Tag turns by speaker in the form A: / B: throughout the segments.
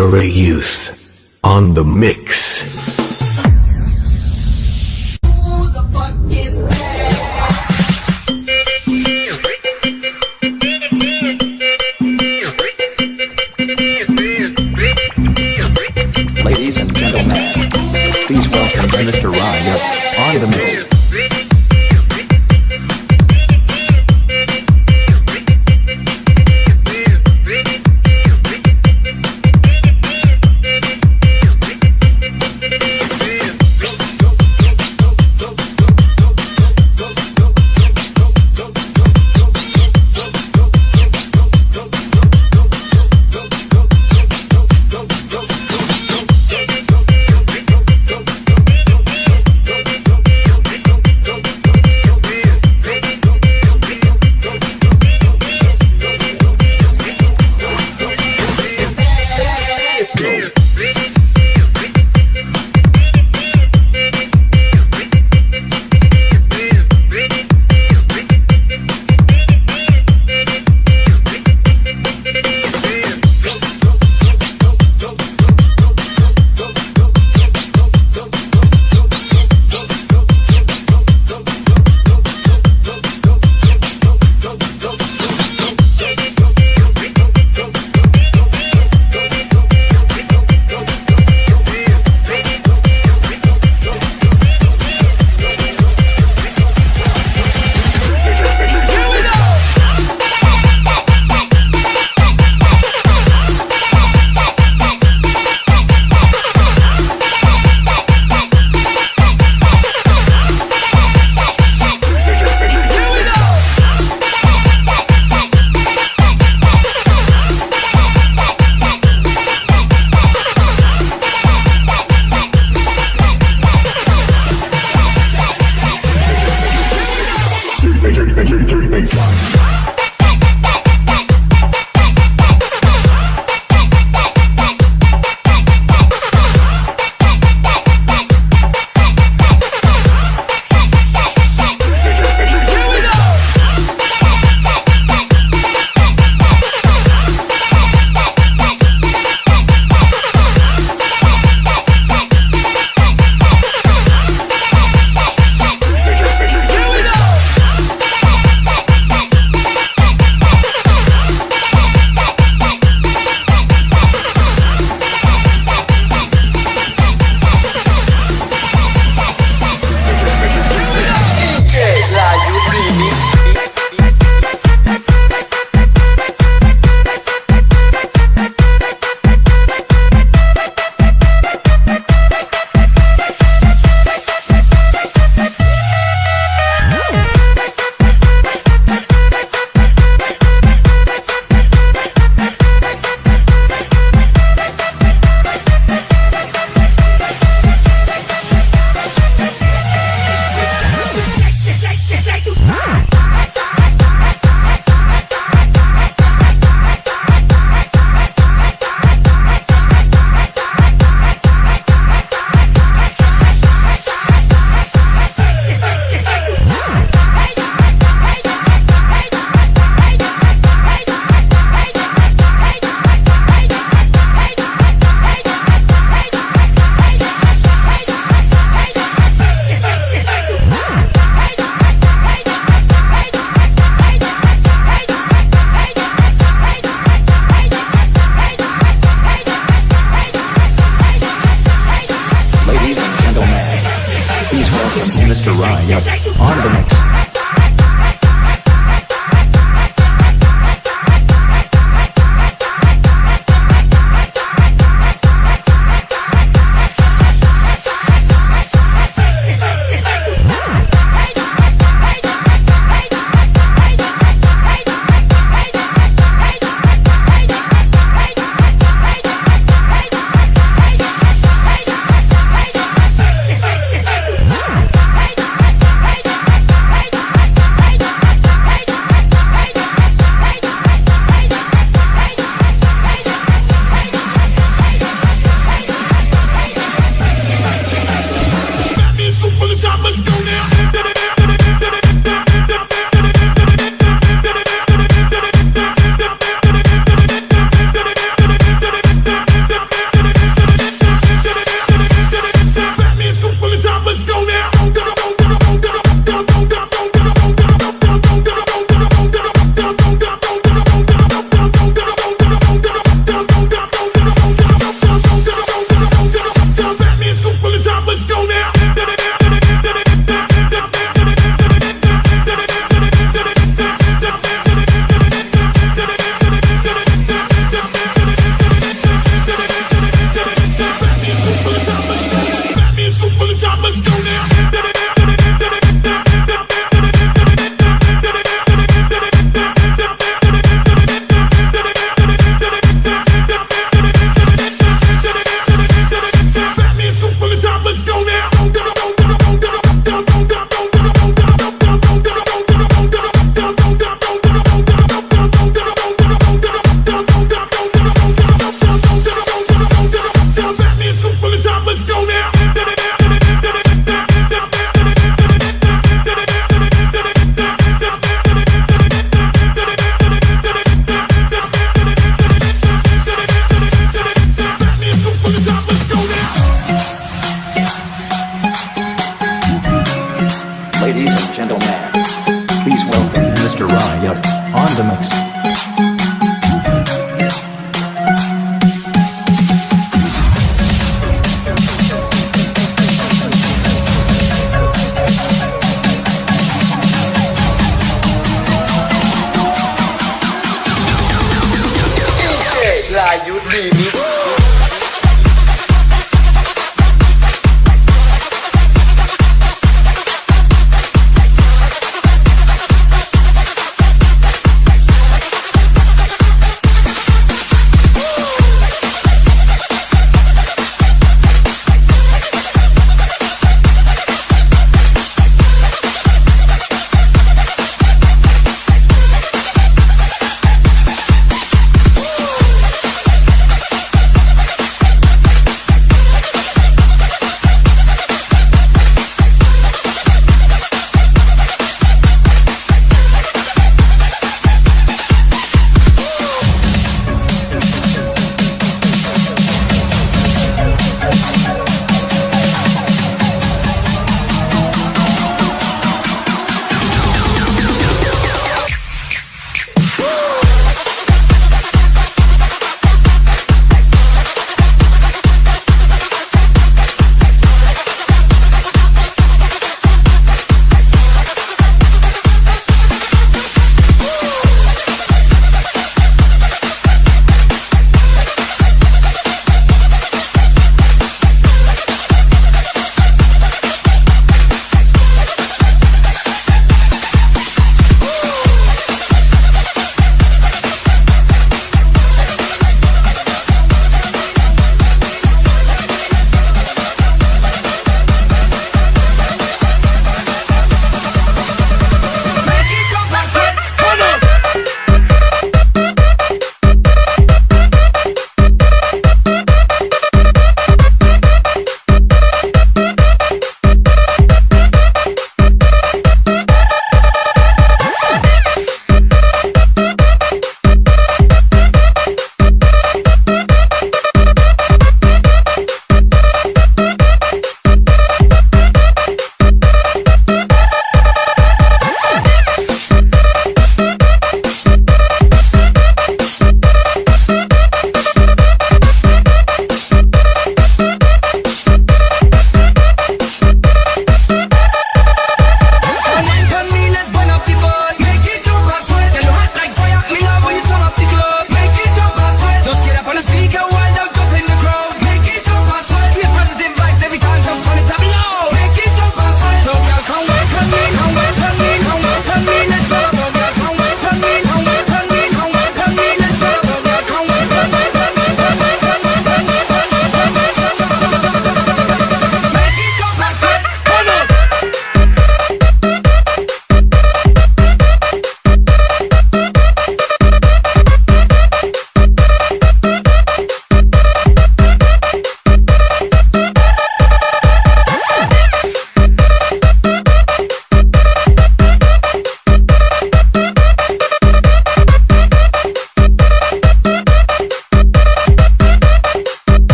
A: Mr. Youth on the mix.
B: Ladies and gentlemen, please welcome Mr. Ryan on the mix.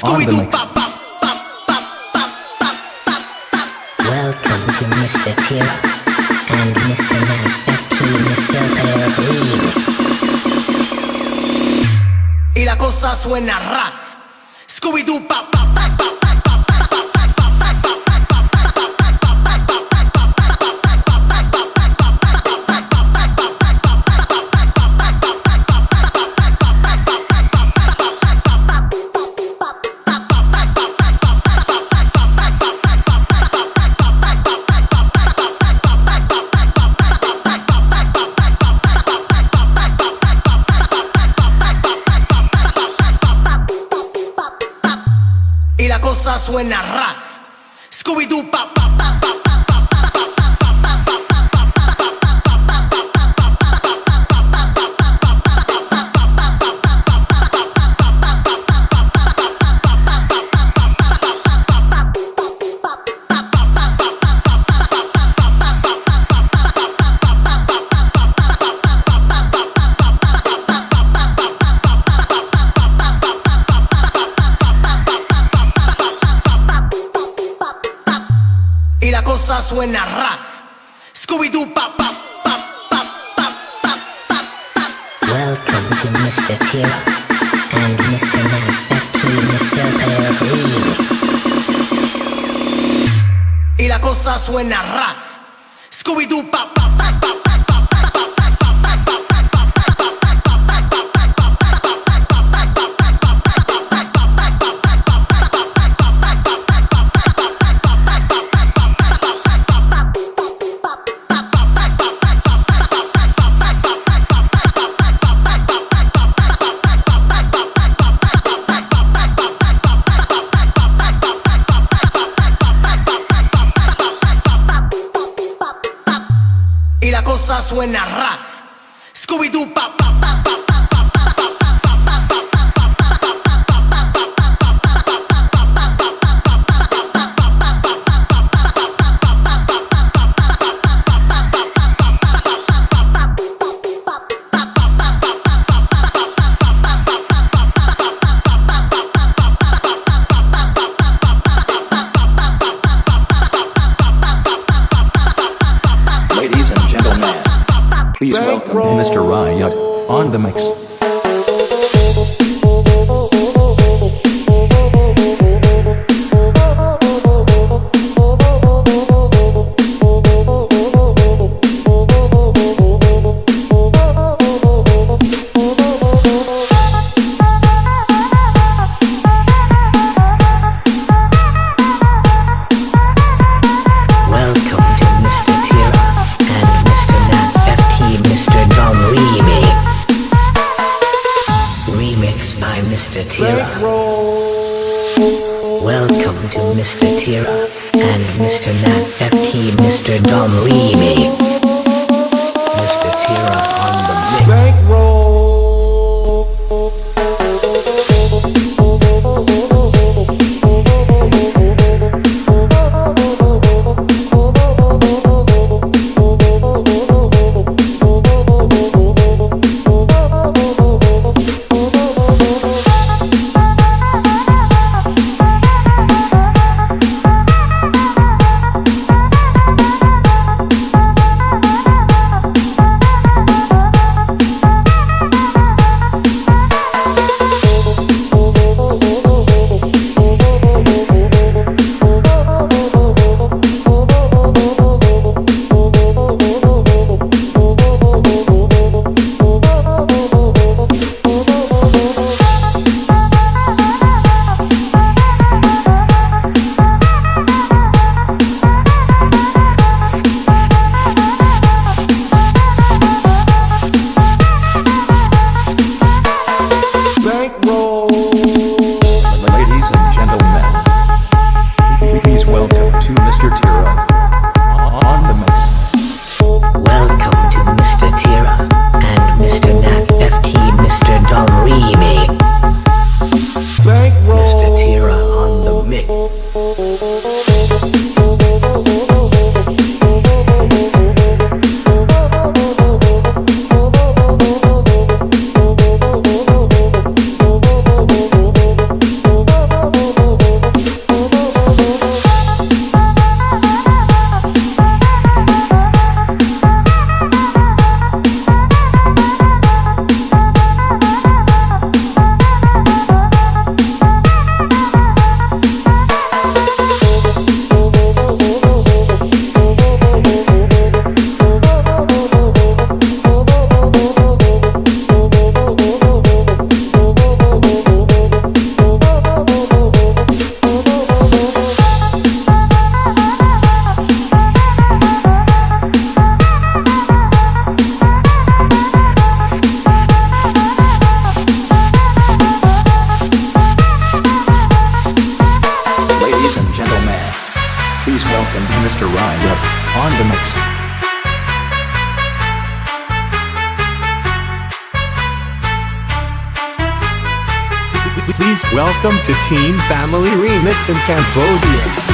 C: Scooby-Doo, pop, pop. Welcome to Mr. Tear and Mr. Y la cosa suena rap. buena Y la cosa suena ra. Scooby-Doo, pa, pa, pa, pa, when I Tira.
B: Welcome
C: to Mr. Tira and Mr. Nat FT, Mr. Dom Remy. Welcome to Team Family Remix in Cambodia.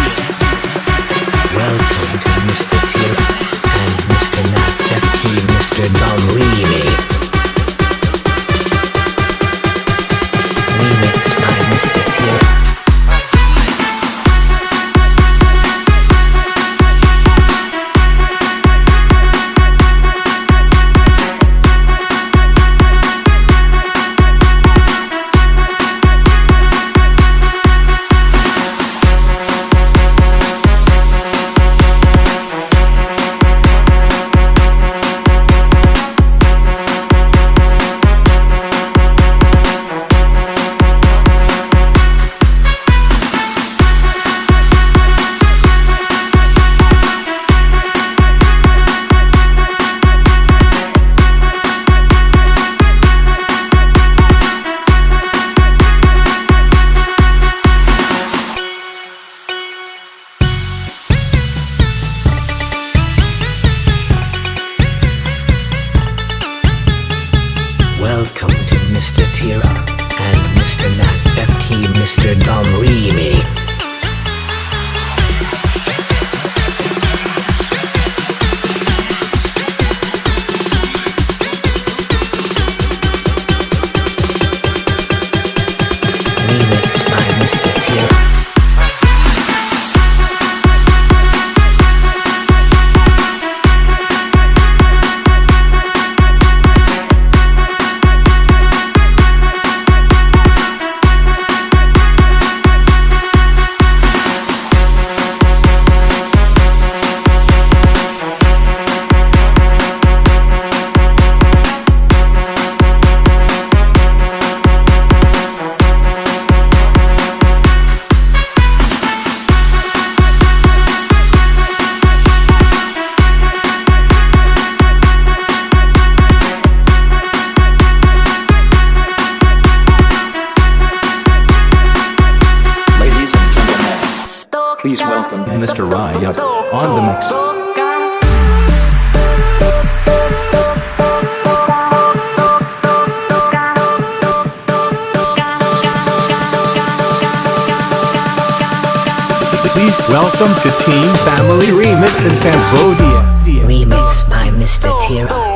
B: Please welcome Mr. Riot on the mix.
C: Please welcome to Team Family Remix in Cambodia.
D: Remix by Mr. Tira.